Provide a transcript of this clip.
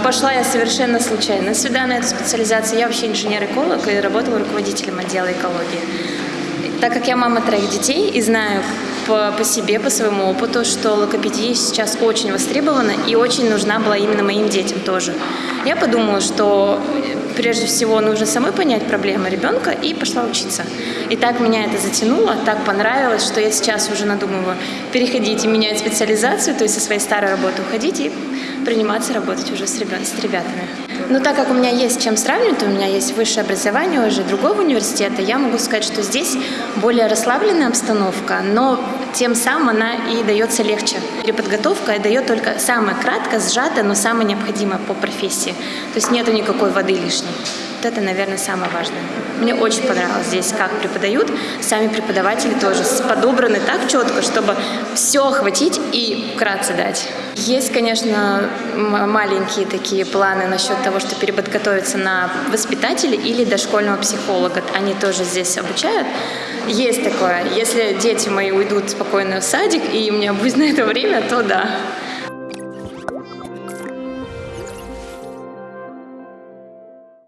пошла я совершенно случайно сюда, на эту специализацию. Я вообще инженер-эколог и работала руководителем отдела экологии. Так как я мама троих детей и знаю по, по себе, по своему опыту, что логопедия сейчас очень востребована и очень нужна была именно моим детям тоже. Я подумала, что прежде всего нужно самой понять проблемы ребенка и пошла учиться. И так меня это затянуло, так понравилось, что я сейчас уже надумываю переходить и менять специализацию, то есть со своей старой работы уходить и приниматься работать уже с, ребят, с ребятами. Но так как у меня есть чем сравнивать, у меня есть высшее образование уже другого университета, я могу сказать, что здесь более расслабленная обстановка, но тем самым она и дается легче. Переподготовка дает только самое кратко, сжатое, но самое необходимое по профессии. То есть нету никакой воды лишней. Вот это, наверное, самое важное. Мне очень понравилось здесь, как преподают. Сами преподаватели тоже подобраны так четко, чтобы все охватить и вкратце дать. Есть, конечно, маленькие такие планы насчет того, что переподготовиться на воспитателя или дошкольного психолога. Они тоже здесь обучают. Есть такое. Если дети мои уйдут спокойно в садик, и у меня будет на это время, то да.